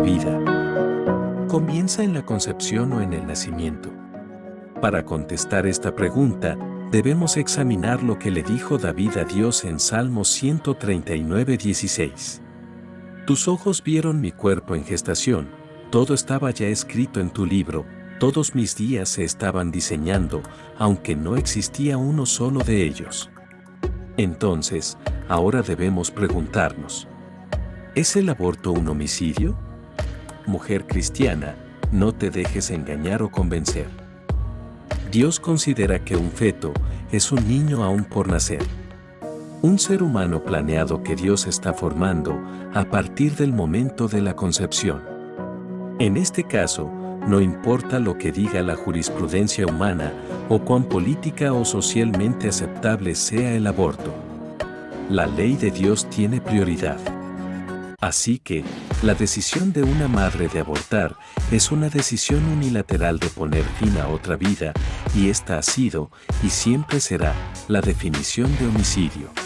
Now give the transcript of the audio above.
vida? ¿Comienza en la concepción o en el nacimiento? Para contestar esta pregunta, debemos examinar lo que le dijo David a Dios en Salmos 139, 16. Tus ojos vieron mi cuerpo en gestación, todo estaba ya escrito en tu libro, todos mis días se estaban diseñando, aunque no existía uno solo de ellos. Entonces, ahora debemos preguntarnos, ¿es el aborto un homicidio? Mujer cristiana, no te dejes engañar o convencer. Dios considera que un feto es un niño aún por nacer. Un ser humano planeado que Dios está formando a partir del momento de la concepción. En este caso, no importa lo que diga la jurisprudencia humana o cuán política o socialmente aceptable sea el aborto. La ley de Dios tiene prioridad. Así que, la decisión de una madre de abortar es una decisión unilateral de poner fin a otra vida, y esta ha sido, y siempre será, la definición de homicidio.